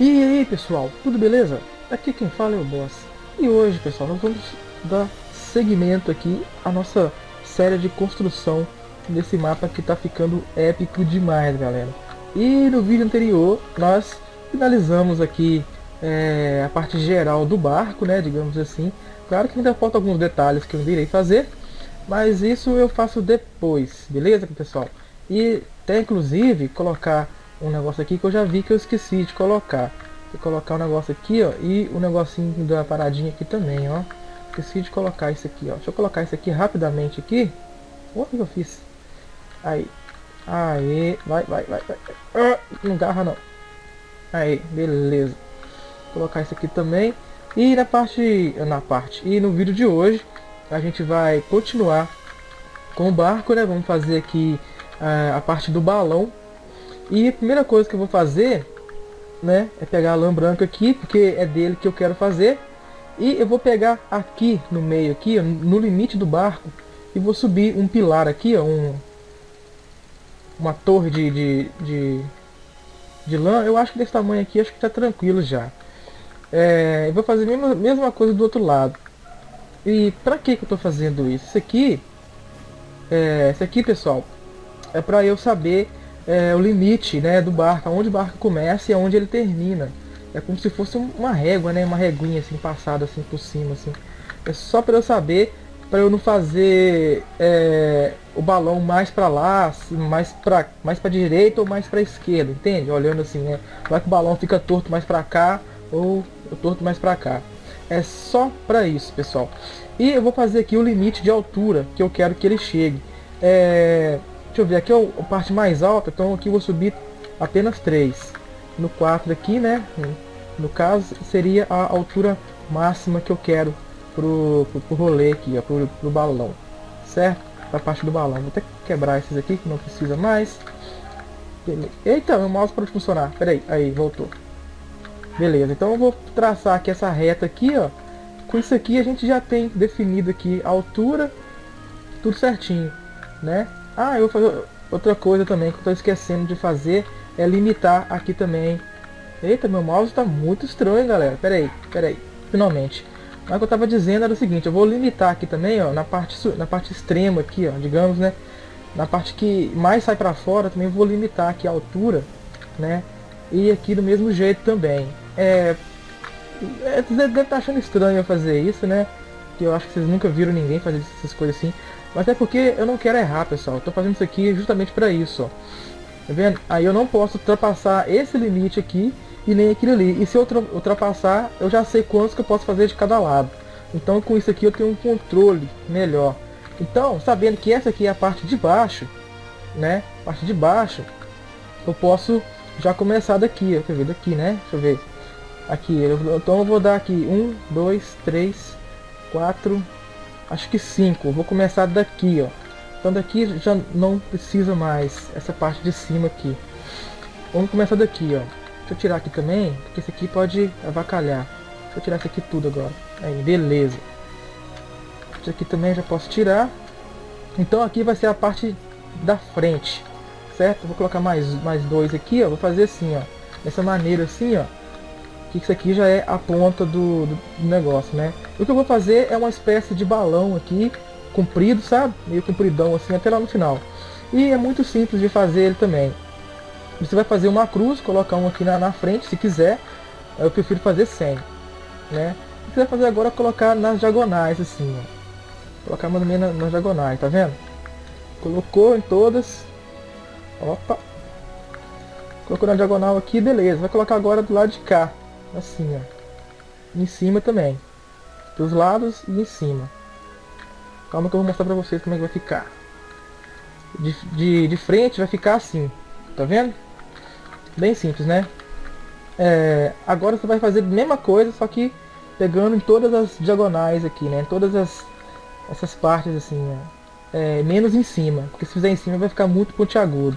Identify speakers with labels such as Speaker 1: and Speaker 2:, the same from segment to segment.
Speaker 1: E aí pessoal, tudo beleza? Aqui quem fala é o Boss. E hoje pessoal, nós vamos dar seguimento aqui à nossa série de construção desse mapa que tá ficando épico demais galera. E no vídeo anterior nós finalizamos aqui é, a parte geral do barco, né, digamos assim. Claro que ainda faltam alguns detalhes que eu irei fazer, mas isso eu faço depois, beleza pessoal? E até inclusive colocar um negócio aqui que eu já vi que eu esqueci de colocar. Vou colocar um negócio aqui, ó, e o um negocinho da paradinha aqui também, ó. Esqueci de colocar isso aqui, ó. Deixa eu colocar isso aqui rapidamente aqui. O que eu fiz? Aí. Aí, vai, vai, vai, vai. Ah, não garra não. Aí, beleza. Vou colocar isso aqui também. E na parte, na parte, e no vídeo de hoje, a gente vai continuar com o barco, né? Vamos fazer aqui uh, a parte do balão e a primeira coisa que eu vou fazer, né, é pegar a lã branca aqui, porque é dele que eu quero fazer. E eu vou pegar aqui no meio, aqui, no limite do barco, e vou subir um pilar aqui, ó, um, uma torre de, de, de, de lã. Eu acho que desse tamanho aqui, acho que tá tranquilo já. É, eu vou fazer a mesma, mesma coisa do outro lado. E pra que que eu tô fazendo isso? Isso aqui, é, isso aqui, pessoal, é pra eu saber é, o limite né, do barco, onde o barco começa e aonde ele termina. É como se fosse uma régua, né, uma reguinha assim, passada assim por cima. Assim. É só para eu saber, para eu não fazer é, o balão mais para lá, assim, mais para mais para direita ou mais para esquerda, entende? Olhando assim, né? Vai que o balão fica torto mais para cá ou torto mais para cá. É só para isso, pessoal. E eu vou fazer aqui o limite de altura que eu quero que ele chegue. É, Deixa eu ver, aqui é a parte mais alta, então aqui eu vou subir apenas 3. No 4 aqui, né, no caso, seria a altura máxima que eu quero pro, pro, pro rolê aqui, ó, pro, pro balão, certo? Pra parte do balão. Vou até quebrar esses aqui que não precisa mais. Eita, meu mouse pode funcionar. Pera aí, aí, voltou. Beleza, então eu vou traçar aqui essa reta aqui, ó. Com isso aqui a gente já tem definido aqui a altura, tudo certinho, né? Ah, eu vou fazer outra coisa também que eu estou esquecendo de fazer é limitar aqui também. Eita, meu mouse está muito estranho, galera. Pera aí, pera aí. Finalmente. Mas o que eu estava dizendo era o seguinte, eu vou limitar aqui também, ó, na parte, na parte extrema aqui, ó, digamos, né? Na parte que mais sai para fora, também vou limitar aqui a altura, né? E aqui do mesmo jeito também. É, é deve estar tá achando estranho fazer isso, né? Que eu acho que vocês nunca viram ninguém fazer essas coisas assim. Mas é porque eu não quero errar, pessoal. Eu tô fazendo isso aqui justamente para isso, ó. Tá vendo? Aí eu não posso ultrapassar esse limite aqui e nem aquele ali. E se eu ultrapassar, eu já sei quantos que eu posso fazer de cada lado. Então com isso aqui eu tenho um controle melhor. Então, sabendo que essa aqui é a parte de baixo, né? Parte de baixo, eu posso já começar daqui, ó. Quer ver? Daqui, né? Deixa eu ver. Aqui, eu, então eu vou dar aqui um, dois, três, quatro, acho que 5. Vou começar daqui, ó. Então daqui já não precisa mais essa parte de cima aqui. Vamos começar daqui, ó. Deixa eu tirar aqui também, porque esse aqui pode avacalhar. Deixa eu tirar isso aqui tudo agora. Aí, beleza. Isso aqui também já posso tirar. Então aqui vai ser a parte da frente, certo? Vou colocar mais, mais dois aqui, ó. Vou fazer assim, ó. Dessa maneira assim, ó que isso aqui já é a ponta do, do, negócio, né? O que eu vou fazer é uma espécie de balão aqui, comprido, sabe? Meio compridão assim, até lá no final. E é muito simples de fazer ele também. Você vai fazer uma cruz, colocar um aqui na, na frente, se quiser. Eu prefiro fazer sem, né? O que você vai fazer agora é colocar nas diagonais, assim, ó. Colocar mais ou menos nas, nas diagonais, tá vendo? Colocou em todas. Opa! Colocou na diagonal aqui, beleza. Vai colocar agora do lado de cá assim, ó. Em cima também. Dos lados e em cima. Calma que eu vou mostrar pra vocês como é que vai ficar. De, de, de frente vai ficar assim. Tá vendo? Bem simples, né? É, agora você vai fazer a mesma coisa, só que pegando em todas as diagonais aqui, né? Todas as, essas partes assim, é, menos em cima. Porque se fizer em cima vai ficar muito pontiagudo.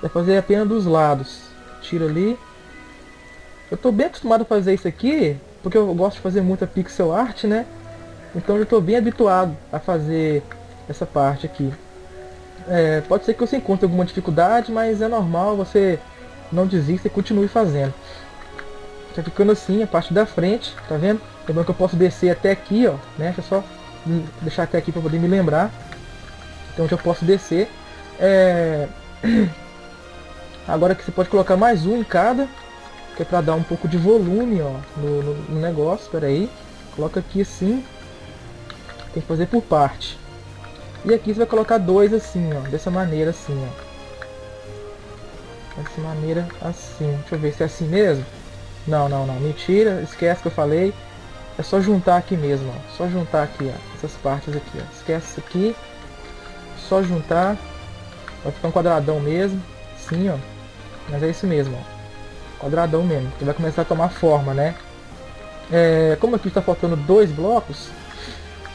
Speaker 1: Vai fazer apenas dos lados. Tira ali eu tô bem acostumado a fazer isso aqui, porque eu gosto de fazer muita pixel art, né? Então eu estou bem habituado a fazer essa parte aqui. É, pode ser que você encontre alguma dificuldade, mas é normal, você não desista e continue fazendo. Tá ficando assim a parte da frente, tá vendo? Lembrando que eu posso descer até aqui, ó, né? Deixa eu só deixar até aqui para poder me lembrar. Então já posso descer. É... Agora que você pode colocar mais um em cada, que é para dar um pouco de volume ó, no, no, no negócio. Espera aí, coloca aqui assim. Tem que fazer por parte. E aqui você vai colocar dois assim, ó, dessa maneira assim, ó. Dessa maneira assim. Deixa eu ver se é assim mesmo. Não, não, não. Mentira. Esquece que eu falei. É só juntar aqui mesmo, ó. Só juntar aqui, ó. Essas partes aqui, ó. Esquece isso aqui. Só juntar. Vai ficar um quadradão mesmo. Sim, ó. Mas é isso mesmo, ó. Quadradão mesmo. Que vai começar a tomar forma, né? É, como aqui está faltando dois blocos,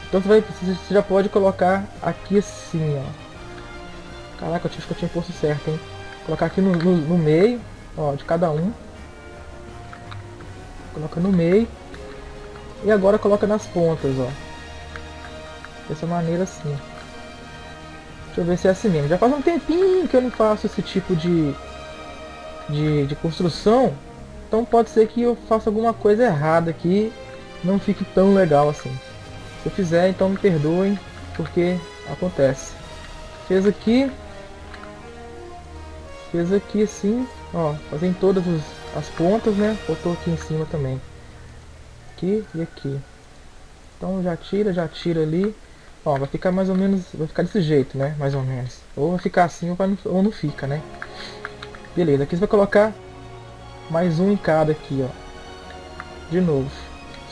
Speaker 1: então você, vai, você já pode colocar aqui assim, ó. Caraca, eu acho que eu tinha posto certo, hein? Colocar aqui no, no, no meio, ó, de cada um. Coloca no meio. E agora coloca nas pontas, ó. Dessa maneira assim. Deixa eu ver se é assim mesmo. Já faz um tempinho que eu não faço esse tipo de, de, de construção. Então pode ser que eu faça alguma coisa errada aqui. Não fique tão legal assim. Se eu fizer, então me perdoem. Porque acontece. Fez aqui. Fez aqui assim. Ó, fazendo todas as pontas, né? Botou aqui em cima também. Aqui e aqui. Então já tira, já tira ali. Ó, vai ficar mais ou menos, vai ficar desse jeito, né? Mais ou menos. Ou vai ficar assim ou, ou não fica, né? Beleza, aqui você vai colocar mais um em cada aqui, ó. De novo.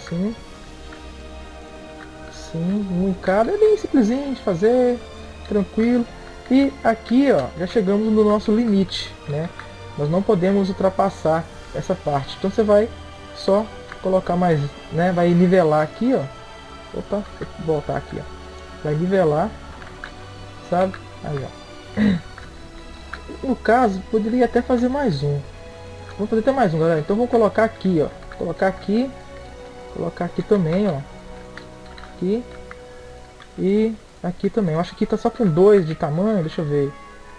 Speaker 1: Sim. Sim, um em cada. É bem simplesinho de fazer. Tranquilo. E aqui, ó, já chegamos no nosso limite, né? Nós não podemos ultrapassar essa parte. Então você vai só colocar mais, né? Vai nivelar aqui, ó. Opa, vou voltar aqui, ó vai nivelar, sabe? Aí, ó. No caso, poderia até fazer mais um. Vamos fazer até mais um, galera. Então vou colocar aqui, ó. Colocar aqui, colocar aqui também, ó. Aqui e aqui também. Eu acho que tá só com dois de tamanho. Deixa eu ver.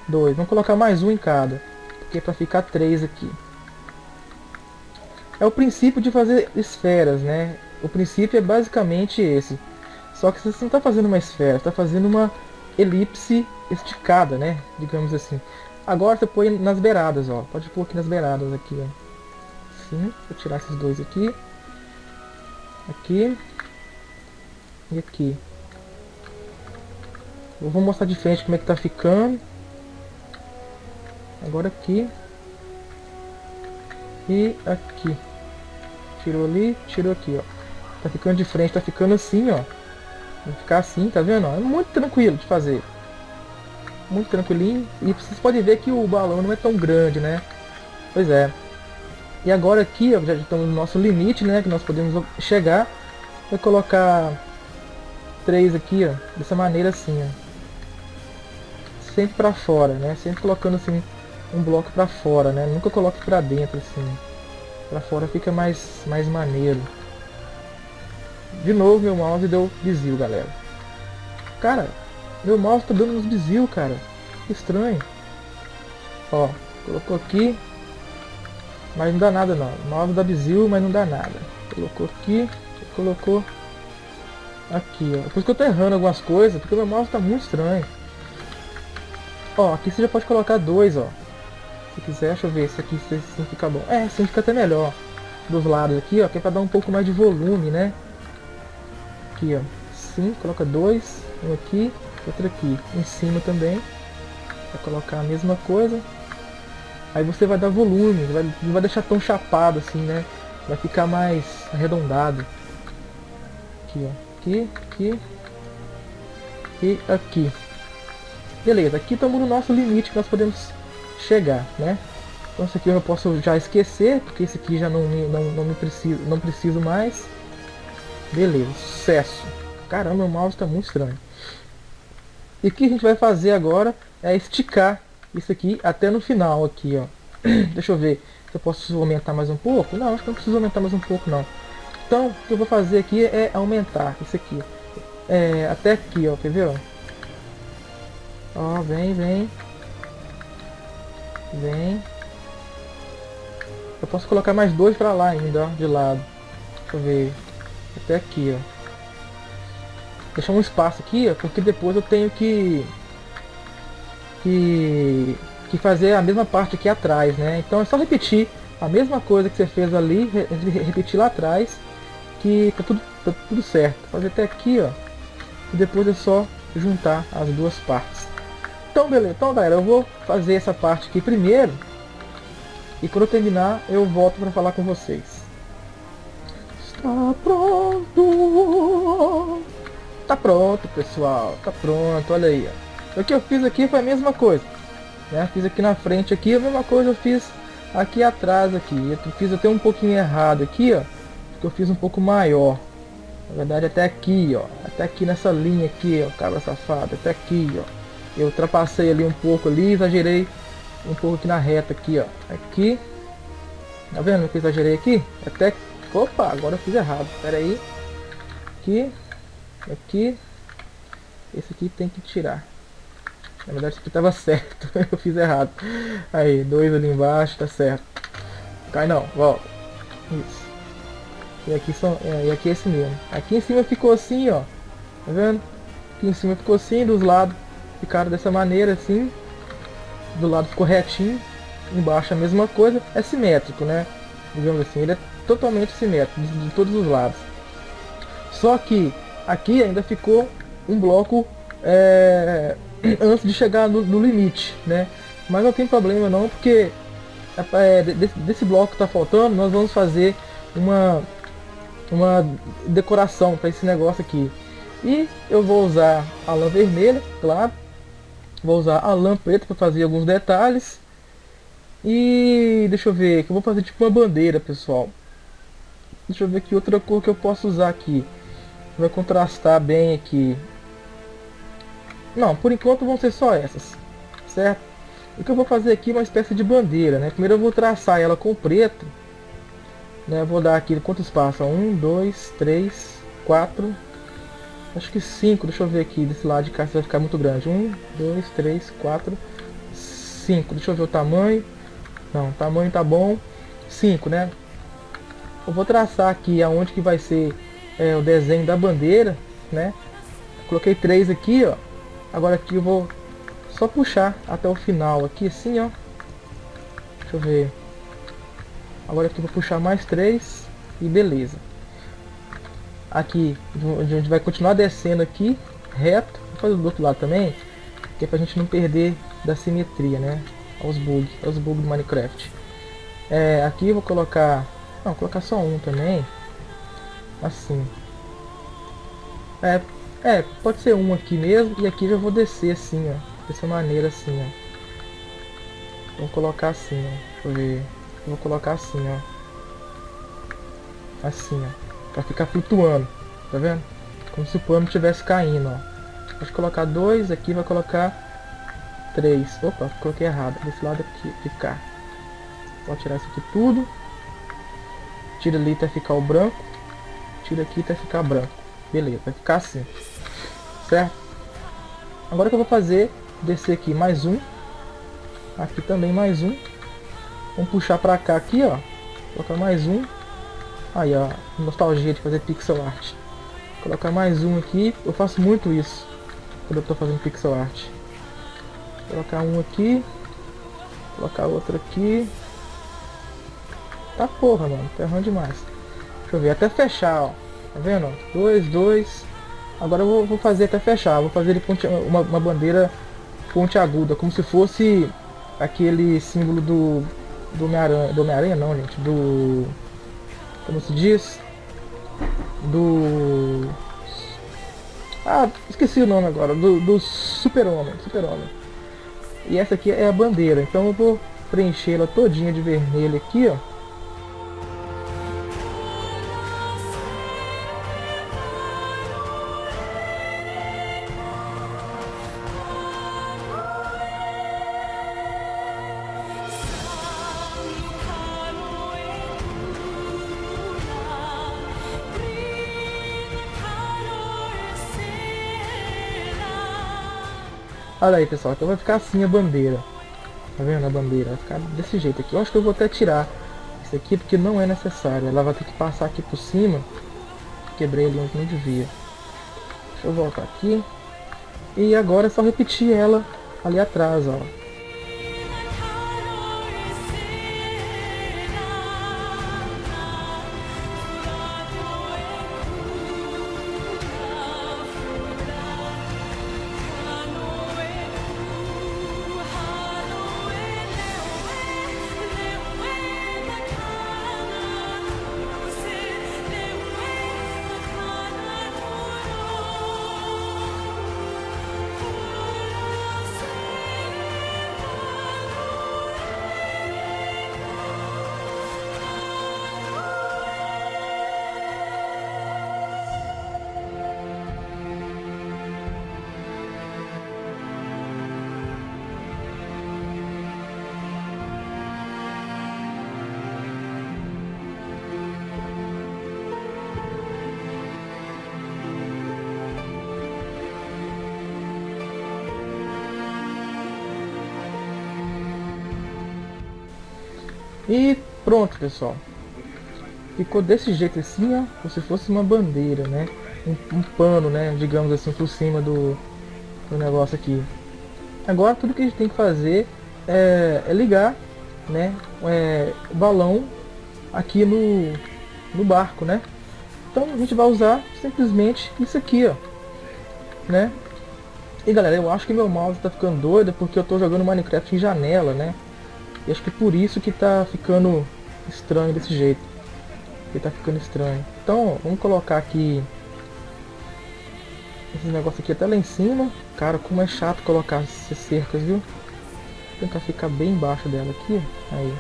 Speaker 1: Dois. Vamos colocar mais um em cada, porque é para ficar três aqui. É o princípio de fazer esferas, né? O princípio é basicamente esse. Só que você não está fazendo uma esfera, está fazendo uma elipse esticada, né? Digamos assim. Agora você põe nas beiradas, ó. Pode pôr aqui nas beiradas, aqui, ó. Vou tirar esses dois aqui. Aqui. E aqui. Eu vou mostrar de frente como é que tá ficando. Agora aqui. E aqui. Tirou ali, tirou aqui, ó. Tá ficando de frente, tá ficando assim, ó. Vai ficar assim, tá vendo? É muito tranquilo de fazer. Muito tranquilinho. E vocês podem ver que o balão não é tão grande, né? Pois é. E agora aqui, ó, já estamos no nosso limite, né? Que nós podemos chegar. Vou colocar três aqui, ó. Dessa maneira assim, ó. Sempre pra fora, né? Sempre colocando assim um bloco pra fora, né? Nunca coloque pra dentro, assim. Pra fora fica mais, mais maneiro. De novo meu mouse deu desvio, galera. Cara, meu mouse tá dando uns desvio, cara. Que estranho. Ó, colocou aqui. Mas não dá nada não. O mouse dá desvio, mas não dá nada. Colocou aqui. Colocou aqui, ó. Por isso que eu tô errando algumas coisas, porque meu mouse tá muito estranho. Ó, aqui você já pode colocar dois, ó. Se quiser, deixa eu ver se aqui se assim fica bom. É, assim fica até melhor. Dos lados aqui, ó, que é pra dar um pouco mais de volume, né? aqui, ó. Sim, coloca dois, um aqui, outro aqui. Em cima também. Vai colocar a mesma coisa. Aí você vai dar volume, vai, não vai deixar tão chapado assim, né? Vai ficar mais arredondado. Aqui, ó. Aqui, aqui. E aqui. Beleza, aqui estamos no nosso limite que nós podemos chegar, né? Então esse aqui eu posso já esquecer, porque esse aqui já não, não, não me preciso, não preciso mais. Beleza, sucesso. Caramba, meu mouse está muito estranho. E o que a gente vai fazer agora é esticar isso aqui até no final aqui, ó. Deixa eu ver se eu posso aumentar mais um pouco. Não, acho que não preciso aumentar mais um pouco não. Então, o que eu vou fazer aqui é aumentar isso aqui. É, até aqui, ó, quer ver, ó? Ó, vem, vem. Vem. Eu posso colocar mais dois pra lá ainda, ó, de lado. Deixa eu ver. Até aqui, ó. Deixar um espaço aqui, porque depois eu tenho que... Que... Que fazer a mesma parte aqui atrás, né? Então é só repetir a mesma coisa que você fez ali, repetir lá atrás, que tá tudo, tá tudo certo. Fazer até aqui, ó. E depois é só juntar as duas partes. Então, beleza. Então, galera, eu vou fazer essa parte aqui primeiro. E quando eu terminar, eu volto para falar com vocês. Está pronto. Tá pronto, pessoal. Tá pronto. Olha aí. Ó. O que eu fiz aqui foi a mesma coisa. Né? Fiz aqui na frente aqui a mesma coisa eu fiz aqui atrás aqui. Eu fiz até um pouquinho errado aqui, ó. Porque eu fiz um pouco maior. Na verdade até aqui, ó. Até aqui nessa linha aqui, ó, cabra safado. Até aqui, ó. Eu ultrapassei ali um pouco ali, exagerei um pouco aqui na reta aqui, ó. Aqui. Tá vendo que eu exagerei aqui? Até... Opa, agora eu fiz errado. Pera aí. Aqui. Aqui. Esse aqui tem que tirar. Na verdade isso aqui tava certo. eu fiz errado. Aí, dois ali embaixo, tá certo. Cai não, volta. Isso. E aqui, são, é, e aqui é esse mesmo. Aqui em cima ficou assim, ó. Tá vendo? Aqui em cima ficou assim, dos lados ficaram dessa maneira assim do lado ficou retinho, embaixo a mesma coisa, é simétrico, né? Digamos assim, ele é totalmente simétrico de, de todos os lados. Só que aqui ainda ficou um bloco é, antes de chegar no, no, limite, né? Mas não tem problema não, porque é, desse, desse, bloco que está faltando, nós vamos fazer uma, uma decoração para esse negócio aqui. E eu vou usar a lã vermelha, claro, Vou usar a lã preta para fazer alguns detalhes. E deixa eu ver, que eu vou fazer tipo uma bandeira, pessoal. Deixa eu ver que outra cor que eu posso usar aqui. Vai contrastar bem aqui. Não, por enquanto vão ser só essas, certo? O que eu vou fazer aqui é uma espécie de bandeira, né? Primeiro eu vou traçar ela com preto. Né? Vou dar aqui quanto espaço? Um, dois, três, quatro, Acho que 5, deixa eu ver aqui, desse lado de cá vai ficar muito grande. 1, 2, 3, 4, 5. Deixa eu ver o tamanho. Não, tamanho tá bom. 5, né? Eu vou traçar aqui aonde que vai ser é, o desenho da bandeira, né? Coloquei 3 aqui, ó. Agora aqui eu vou só puxar até o final aqui, assim, ó. Deixa eu ver. Agora aqui vou puxar mais 3 e beleza aqui, a gente vai continuar descendo aqui, reto, vou fazer do outro lado também, que é pra gente não perder da simetria, né, aos bugs, aos bugs do Minecraft. É, aqui eu vou colocar, não, vou colocar só um também, assim. É, é, pode ser um aqui mesmo, e aqui já vou descer assim, ó, dessa maneira assim, ó. Vou colocar assim, ó, deixa eu ver, vou colocar assim, ó. Assim, ó para ficar flutuando, tá vendo? Como se o pano estivesse caindo, ó. Pode colocar dois, aqui vai colocar três. Opa, coloquei errado, desse lado aqui cá. Pode tirar isso aqui tudo. Tira ali até ficar o branco. Aqui até ficar branco. Beleza, vai ficar assim. Certo? Agora que eu vou fazer, descer aqui mais um. Aqui também mais um. Vamos puxar pra cá aqui, ó. Colocar mais um. Aí, ó, nostalgia de fazer pixel art. Colocar mais um aqui. Eu faço muito isso quando eu tô fazendo pixel art. Colocar um aqui. Colocar outro aqui. Tá porra, mano. Tá errando demais. Deixa eu ver, até fechar, ó. Tá vendo? Dois, dois. Agora eu vou, vou fazer até fechar. Vou fazer ele ponte, uma, uma bandeira ponte aguda, como se fosse aquele símbolo do do Homem-Aranha, do Homem-Aranha não, gente, do como se diz, do... Ah, esqueci o nome agora, do, do super-homem, super-homem. E essa aqui é a bandeira, então eu vou preenchê-la todinha de vermelho aqui, ó. Olha aí, pessoal. Então vai ficar assim a bandeira. Tá vendo a bandeira? Vai ficar desse jeito aqui. Eu acho que eu vou até tirar isso aqui porque não é necessário. Ela vai ter que passar aqui por cima. Quebrei ali onde não devia. Deixa eu voltar aqui. E agora é só repetir ela ali atrás, ó. E pronto, pessoal. Ficou desse jeito assim, ó, como se fosse uma bandeira, né? Um, um pano, né? Digamos assim, por cima do, do negócio aqui. Agora tudo que a gente tem que fazer é, é ligar, né? É, o balão aqui no, no barco, né? Então a gente vai usar simplesmente isso aqui, ó, né? E galera, eu acho que meu mouse tá ficando doido porque eu tô jogando Minecraft em janela, né? E acho que por isso que tá ficando estranho desse jeito. Que tá ficando estranho. Então, vamos colocar aqui esse negócio aqui até lá em cima. Cara, como é chato colocar essas cercas, viu? Vou tentar ficar bem embaixo dela aqui. Aí.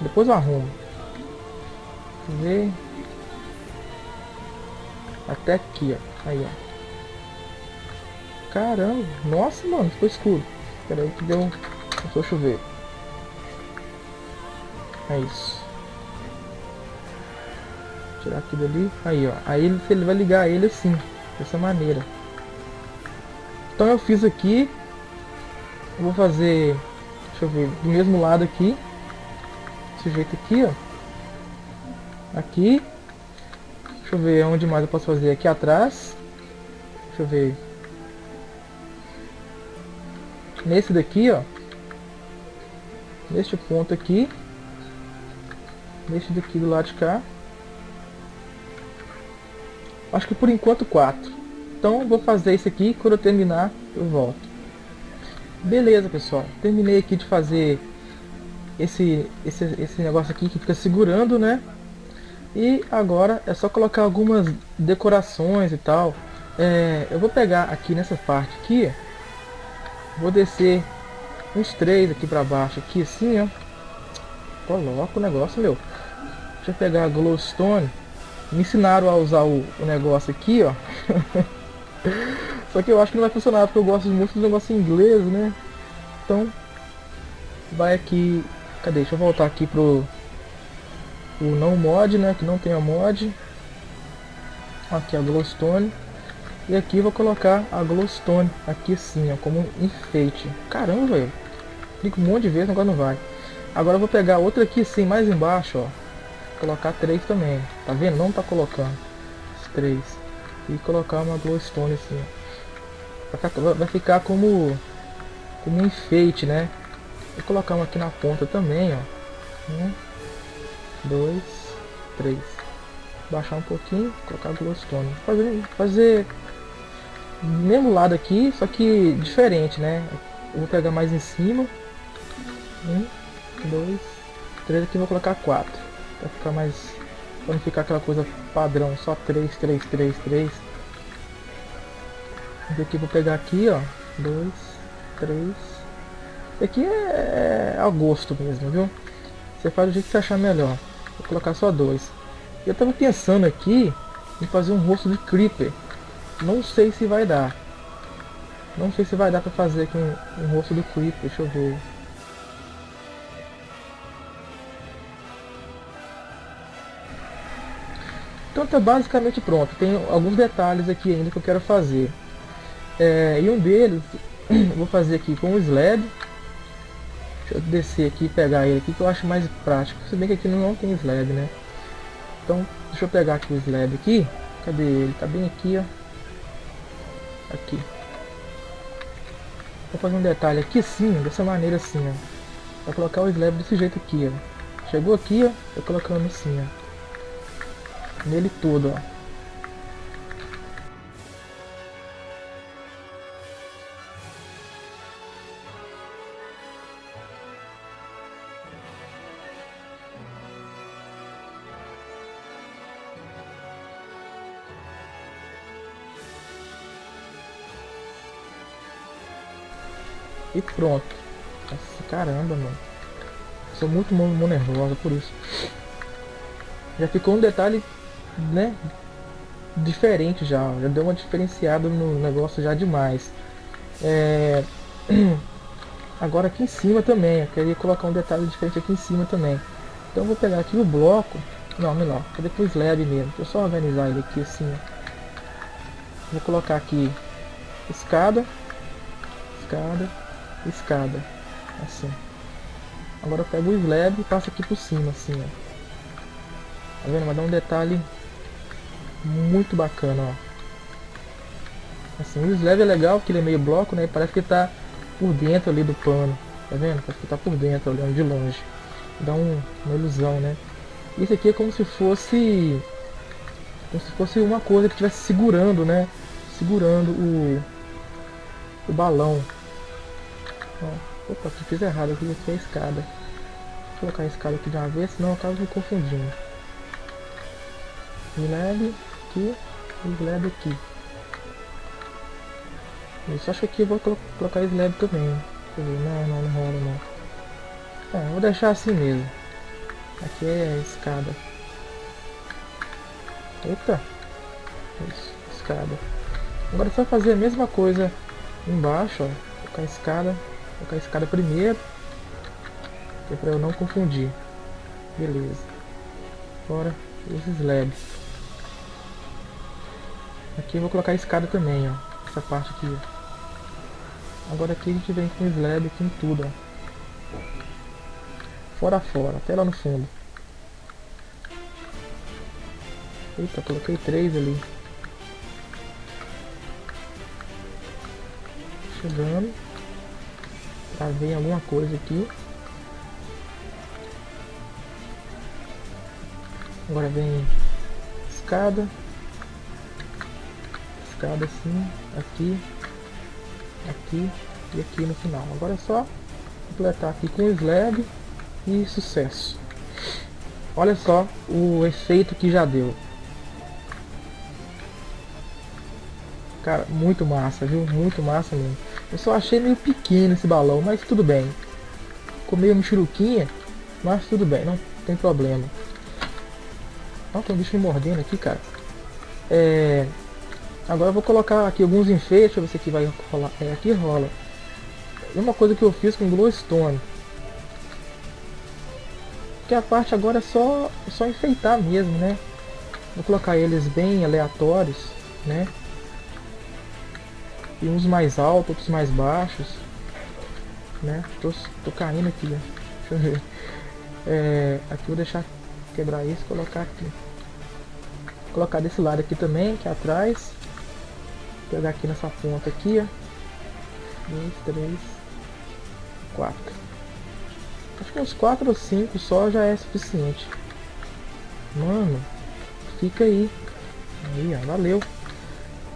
Speaker 1: Depois eu arrumo. Deixa ver. Até aqui, ó. Aí, ó. Caramba. Nossa, mano. Ficou escuro. Espera aí que deu... Começou a chover. É isso. Tirar aqui dali. Aí, ó. Aí ele, ele vai ligar ele assim. Dessa maneira. Então eu fiz aqui. Eu vou fazer... Deixa eu ver. Do mesmo lado aqui. Desse jeito aqui, ó. Aqui. Deixa eu ver onde mais eu posso fazer. Aqui atrás. Deixa eu ver. Nesse daqui, ó neste ponto aqui, neste daqui do lado de cá. Acho que por enquanto quatro. Então vou fazer isso aqui, quando eu terminar eu volto. Beleza pessoal, terminei aqui de fazer esse, esse, esse negócio aqui que fica segurando, né? E agora é só colocar algumas decorações e tal. É, eu vou pegar aqui nessa parte aqui, vou descer uns três aqui pra baixo, aqui assim, ó. Coloca o negócio, meu. Deixa eu pegar a glowstone. Me ensinaram a usar o, o negócio aqui, ó. Só que eu acho que não vai funcionar, porque eu gosto muito do negócio em inglês, né? Então, vai aqui... Cadê? Deixa eu voltar aqui pro... O não mod, né? Que não tem a mod. Aqui a glowstone. E aqui vou colocar a glowstone aqui assim, ó, como um enfeite. Caramba, velho. Clico um monte de vezes, agora não vai. Agora eu vou pegar outra aqui assim, mais embaixo, ó. Colocar três também. Tá vendo? Não tá colocando. Os três. E colocar uma glowstone assim. Vai ficar como, como um enfeite, né? Vou colocar uma aqui na ponta também, ó. Um, dois, três. Baixar um pouquinho, colocar glowstone. Fazer, fazer mesmo lado aqui, só que diferente, né? Eu vou pegar mais em cima. Um, dois, três aqui vou colocar quatro. Pra ficar mais. Pra não ficar aquela coisa padrão, só três, três, três, três. Esse aqui vou pegar aqui, ó. Dois, três. Esse aqui é, é gosto mesmo, viu? Você faz do jeito que você achar melhor. Vou colocar só dois. Eu tava pensando aqui em fazer um rosto de Creeper. Não sei se vai dar. Não sei se vai dar pra fazer aqui um, um rosto do Creep, deixa eu ver. Então tá basicamente pronto. Tem alguns detalhes aqui ainda que eu quero fazer. É, e um deles, vou fazer aqui com o slab. Deixa eu descer aqui e pegar ele aqui, que eu acho mais prático. Se bem que aqui não tem slab, né? Então, deixa eu pegar aqui o slab aqui. Cadê ele? Tá bem aqui, ó. Aqui. Vou fazer um detalhe aqui sim, dessa maneira assim, ó. Vou colocar o slab desse jeito aqui, ó. Chegou aqui, ó. Tô colocando assim, ó. Nele todo, ó. E pronto. Caramba, mano. Sou muito mão, nervosa por isso. Já ficou um detalhe, né? Diferente já. Já deu uma diferenciada no negócio já demais. É... Agora aqui em cima também. Eu queria colocar um detalhe diferente aqui em cima também. Então vou pegar aqui o bloco. Não, melhor. Cadê o slab mesmo? Deixa eu só organizar ele aqui assim. Vou colocar aqui escada. Escada escada. Assim. Agora eu pego o slab e passo aqui por cima, assim, ó. Tá vendo? Um detalhe muito bacana, ó. Assim, o slab é legal, porque ele é meio bloco, né? Parece que tá por dentro ali do pano. Tá vendo? Parece que tá por dentro, olhando de longe. Dá um, uma ilusão, né? Isso aqui é como se fosse... Como se fosse uma coisa que estivesse segurando, né? Segurando o, o balão. Ó, opa, aqui fiz errado, aqui foi a escada. Vou colocar a escada aqui de uma vez, senão eu acabo me confundindo. Aqui, slab aqui. Isso, acho que aqui eu vou colocar slab também. Não, não, não rola não. É, vou deixar assim mesmo. Aqui é a escada. Eita! Isso, escada. Agora é só fazer a mesma coisa embaixo, ó. Colocar a escada colocar a escada primeiro. Que é pra eu não confundir. Beleza. Agora os slabs. Aqui eu vou colocar a escada também, ó. Essa parte aqui, ó. Agora aqui a gente vem com slab aqui em tudo, ó. Fora fora, até lá no fundo. Eita, coloquei três ali. Chegando pra ver alguma coisa aqui. Agora vem escada. Escada assim, aqui, aqui e aqui no final. Agora é só completar aqui com o slab e sucesso. Olha só o efeito que já deu. Cara, muito massa, viu? Muito massa mesmo. Eu só achei meio pequeno esse balão, mas tudo bem. Ficou meio mexeruquinha, mas tudo bem, não tem problema. Ó, tem um bicho me mordendo aqui, cara. É... Agora eu vou colocar aqui alguns enfeites, deixa eu ver se aqui vai rolar. É, aqui rola. Uma coisa que eu fiz com glowstone. Que a parte agora é só, só enfeitar mesmo, né? Vou colocar eles bem aleatórios, né? E uns mais altos, outros mais baixos. Né? Tô, tô caindo aqui, ó. Deixa eu ver. É, aqui vou deixar quebrar isso colocar aqui. Vou colocar desse lado aqui também, aqui atrás. Pegar aqui nessa ponta aqui, ó. Dois, três, quatro. Acho que uns quatro ou cinco só já é suficiente. Mano, fica aí. Aí, ó, valeu.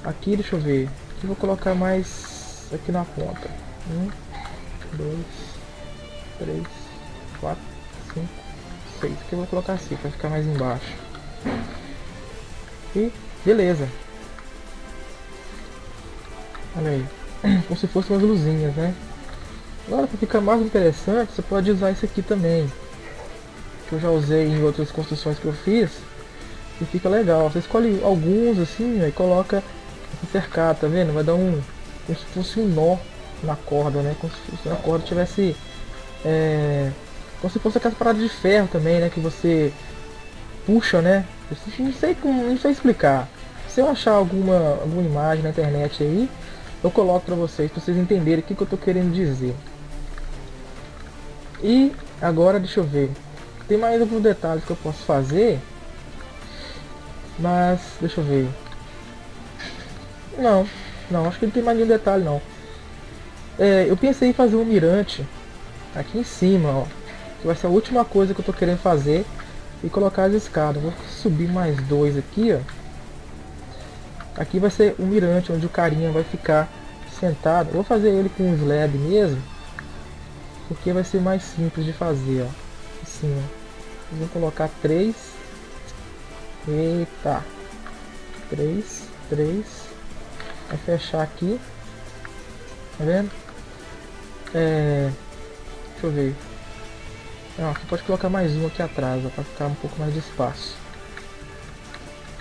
Speaker 1: Aqui, deixa eu ver. Aqui vou colocar mais aqui na ponta. Um, dois, três, quatro, cinco, seis. Aqui eu vou colocar assim para ficar mais embaixo. E beleza. Olha aí. Como se fossem umas luzinhas, né? Agora para ficar mais interessante, você pode usar esse aqui também. Que eu já usei em outras construções que eu fiz. E fica legal. Você escolhe alguns assim e coloca cercar, tá vendo? Vai dar um. como se fosse um nó na corda, né? Como se a corda tivesse. É, como se fosse aquelas paradas de ferro também, né? Que você puxa, né? Não sei como. não sei explicar. Se eu achar alguma, alguma imagem na internet aí, eu coloco para vocês, para vocês entenderem o que, que eu tô querendo dizer. E agora deixa eu ver. Tem mais alguns detalhes que eu posso fazer. Mas deixa eu ver. Não, não, acho que não tem mais nenhum detalhe não. É, eu pensei em fazer um mirante aqui em cima, ó. Que vai ser a última coisa que eu tô querendo fazer. E colocar as escadas. Vou subir mais dois aqui, ó. Aqui vai ser um mirante onde o carinha vai ficar sentado. Vou fazer ele com um slab mesmo. Porque vai ser mais simples de fazer, ó. Assim, ó. Vou colocar três. Eita. Três, três. Vai fechar aqui. Tá vendo? É... Deixa eu ver. Não, aqui pode colocar mais um aqui atrás, para ficar um pouco mais de espaço.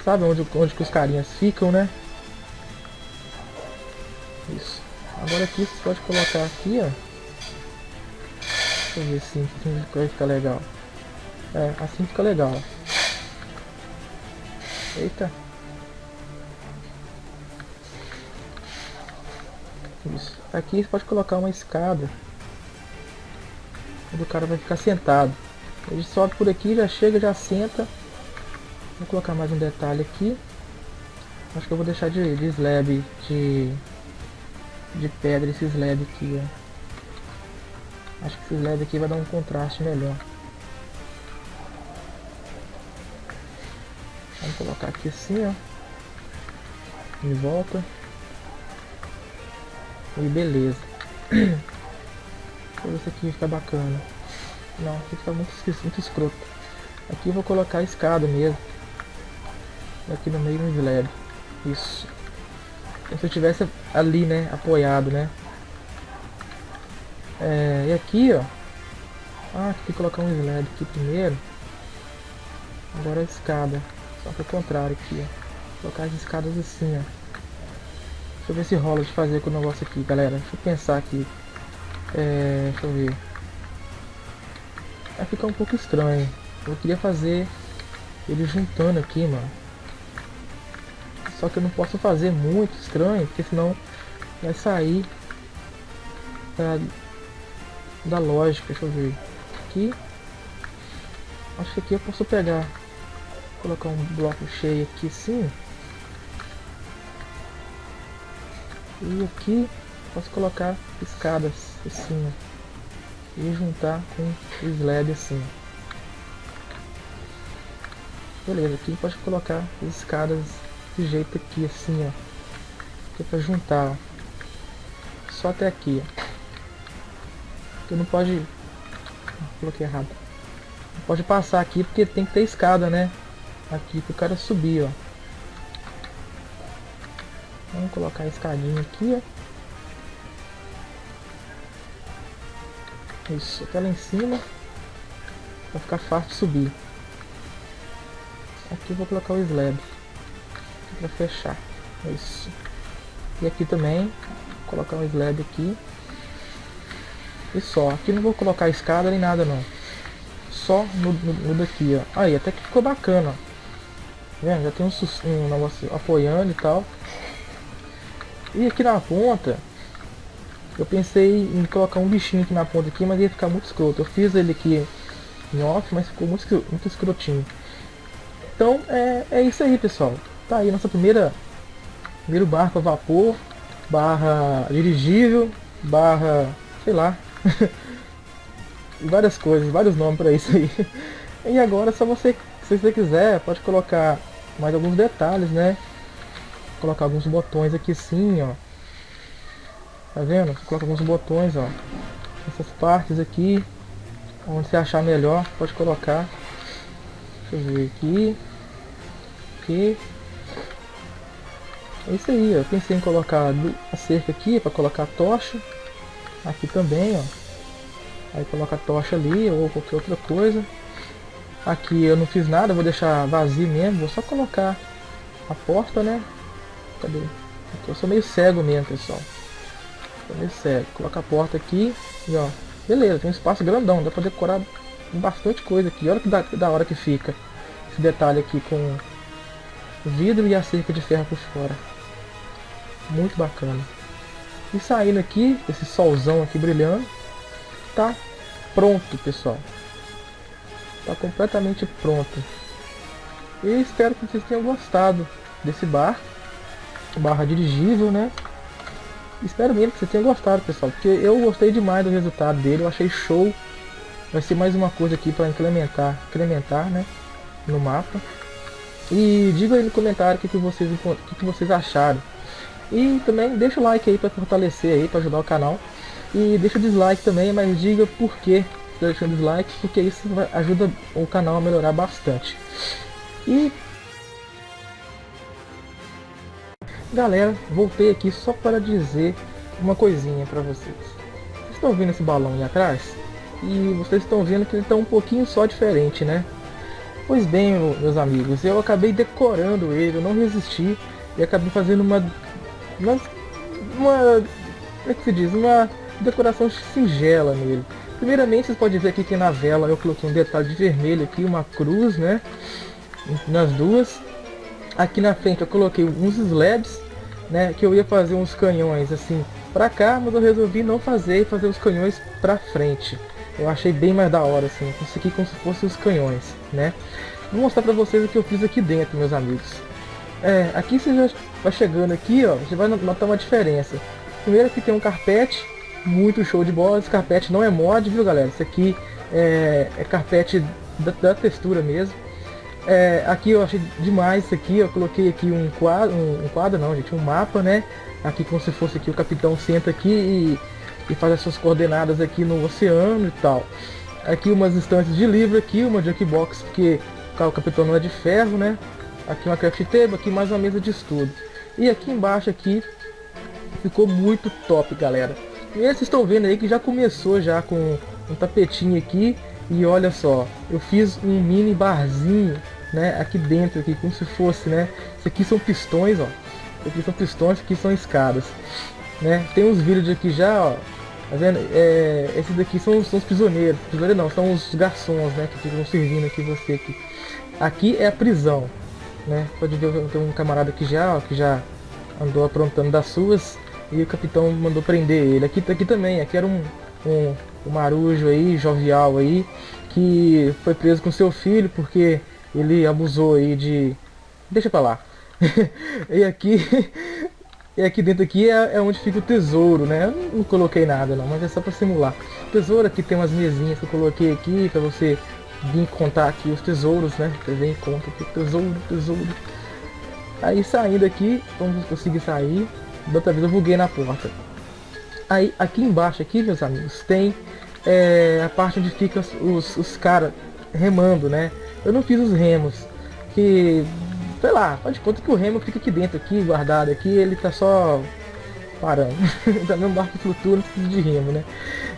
Speaker 1: Sabe onde, onde que os carinhas ficam, né? Isso. Agora aqui você pode colocar aqui, ó. Deixa eu ver assim, vai ficar legal. É, assim fica legal. Eita. Isso. Aqui você pode colocar uma escada. Onde o cara vai ficar sentado. Ele sobe por aqui, já chega, já senta. Vou colocar mais um detalhe aqui. Acho que eu vou deixar de, de slab, de, de pedra esse slab aqui, ó. Acho que esse slab aqui vai dar um contraste melhor. Vamos colocar aqui assim, ó. Em volta. E beleza. Se aqui fica bacana. Não, aqui fica muito, muito escroto. Aqui eu vou colocar a escada mesmo. Aqui no meio do slab. Isso. Como se eu tivesse ali, né? Apoiado, né? É, e aqui, ó. Ah, tem que colocar um slab aqui primeiro. Agora a escada. Só que o contrário aqui, ó. Colocar as escadas assim, ó. Deixa eu ver se rola de fazer com o negócio aqui, galera. Deixa eu pensar aqui. É, deixa eu ver. Vai ficar um pouco estranho. Eu queria fazer ele juntando aqui, mano. Só que eu não posso fazer muito estranho, porque senão vai sair da, da lógica. Deixa eu ver. Aqui. Acho que aqui eu posso pegar. Colocar um bloco cheio aqui sim. E aqui posso colocar escadas assim. E juntar com o slab assim. Beleza, aqui pode colocar as escadas desse jeito aqui, assim, ó. Aqui é pra juntar, ó. Só até aqui, ó. Porque não pode... Coloquei errado. Não pode passar aqui porque tem que ter escada, né? Aqui pro cara subir, ó. Vamos colocar a escadinha aqui, ó. Isso, até lá em cima. Vai ficar fácil subir. Aqui eu vou colocar o slab para fechar. Isso. E aqui também, colocar um slab aqui. E só. Aqui não vou colocar escada nem nada não. Só no, no, no daqui, ó. Aí, até que ficou bacana. Tá vendo? Já tem um, um negócio apoiando e tal. E aqui na ponta, eu pensei em colocar um bichinho aqui na ponta aqui, mas ia ficar muito escroto. Eu fiz ele aqui em off, mas ficou muito, muito escrotinho. Então é, é isso aí pessoal. Tá aí nossa primeira primeiro barco a vapor, barra dirigível, barra sei lá. várias coisas, vários nomes para isso aí. E agora só você, se você quiser, pode colocar mais alguns detalhes, né? Colocar alguns botões aqui sim, ó. Tá vendo? Coloca alguns botões, ó. Essas partes aqui, onde você achar melhor, pode colocar. Deixa eu ver aqui. Aqui. É isso aí, eu pensei em colocar a cerca aqui para colocar a tocha. Aqui também, ó. Aí coloca a tocha ali ou qualquer outra coisa. Aqui eu não fiz nada, vou deixar vazio mesmo, vou só colocar a porta, né? Cadê? Aqui, eu sou meio cego mesmo, pessoal. Sou meio cego. Coloca a porta aqui e ó. Beleza, tem um espaço grandão, dá pra decorar bastante coisa aqui. Olha que da, da hora que fica esse detalhe aqui com vidro e a cerca de ferro por fora. Muito bacana. E saindo aqui, esse solzão aqui brilhando, tá pronto, pessoal. Tá completamente pronto. E espero que vocês tenham gostado desse bar. Barra dirigível, né? Espero mesmo que vocês tenham gostado, pessoal. Porque eu gostei demais do resultado dele. Eu achei show. Vai ser mais uma coisa aqui para incrementar, incrementar, né? No mapa. E diga aí no comentário o que, que, vocês, que, que vocês acharam. E também deixa o like aí para fortalecer aí, para ajudar o canal. E deixa o dislike também, mas diga por que está deixando dislike, porque isso ajuda o canal a melhorar bastante. E galera, voltei aqui só para dizer uma coisinha para vocês. Vocês estão vendo esse balão aí atrás? E vocês estão vendo que ele está um pouquinho só diferente, né? Pois bem, meus amigos, eu acabei decorando ele, eu não resisti e acabei fazendo uma, uma, uma como é que se diz, uma decoração singela nele. Primeiramente, vocês podem ver aqui que na vela eu coloquei um detalhe de vermelho aqui, uma cruz, né? Nas duas. Aqui na frente eu coloquei uns slabs, né? Que eu ia fazer uns canhões assim pra cá, mas eu resolvi não fazer e fazer os canhões pra frente. Eu achei bem mais da hora, assim. Aqui como se fossem os canhões, né? Vou mostrar pra vocês o que eu fiz aqui dentro, meus amigos. É, aqui você já vai chegando aqui, ó, você vai notar uma diferença. Primeiro aqui tem um carpete, muito show de bola. Esse carpete não é mod, viu galera? Isso aqui é, é carpete da, da, textura mesmo. É, aqui eu achei demais isso aqui, eu coloquei aqui um quadro, um, um, quadro não gente, um mapa, né? Aqui como se fosse aqui o capitão senta aqui e, e faz as suas coordenadas aqui no oceano e tal. Aqui umas estantes de livro aqui, uma jukebox, porque o capitão não é de ferro, né? Aqui uma craft table, aqui mais uma mesa de estudo. E aqui embaixo aqui ficou muito top, galera. E vocês estão vendo aí que já começou já com um tapetinho aqui. E olha só, eu fiz um mini barzinho, né, aqui dentro, aqui, como se fosse, né. Isso aqui são pistões, ó. Isso aqui são pistões, aqui são escadas. Né? Tem uns vídeos aqui já, ó. Tá vendo? É, esses daqui são, são os prisioneiros. Não, são os garçons, né? Que ficam servindo aqui você aqui. Aqui é a prisão, né? Pode ver, tem um camarada aqui já, ó, que já andou aprontando das suas e o capitão mandou prender ele. Aqui, aqui também, aqui era um, um, um marujo aí, jovial aí, que foi preso com seu filho porque ele abusou aí de... Deixa pra lá. e aqui... E aqui dentro aqui é, é, onde fica o tesouro, né? Eu não coloquei nada não, mas é só para simular. tesouro aqui tem umas mesinhas que eu coloquei aqui para você vir contar aqui os tesouros, né? Você vem e conta aqui, tesouro, tesouro. Aí saindo aqui, vamos conseguir sair. Da outra vez eu buguei na porta. Aí aqui embaixo, aqui meus amigos, tem é, a parte onde fica os, os, os caras remando, né? Eu não fiz os remos, que, sei lá, pode conta que o remo fica aqui dentro, aqui, guardado aqui, ele tá só parando. Também um barco flutua, não precisa de remo, né?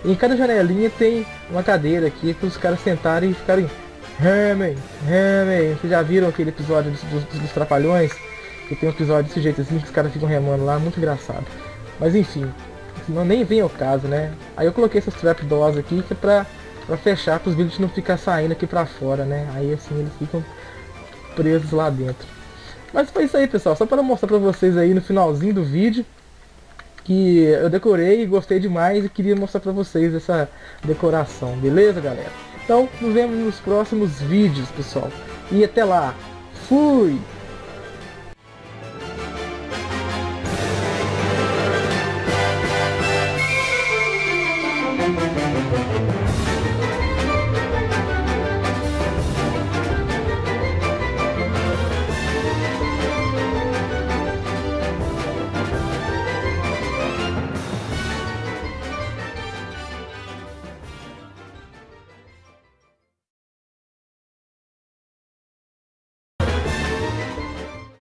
Speaker 1: E em cada janelinha tem uma cadeira aqui para os caras sentarem e ficarem remem, remem. Vocês já viram aquele episódio dos, dos, dos Trapalhões? Que tem um episódio desse jeito assim, que os caras ficam remando lá, muito engraçado. Mas enfim, não nem vem ao caso, né? Aí eu coloquei essas trapdoors aqui que é pra, pra fechar, para os vídeos não ficar saindo aqui pra fora, né? Aí assim eles ficam presos lá dentro. Mas foi isso aí, pessoal. Só para mostrar pra vocês aí no finalzinho do vídeo que eu decorei e gostei demais e queria mostrar pra vocês essa decoração, beleza, galera? Então, nos vemos nos próximos vídeos, pessoal. E até lá. Fui!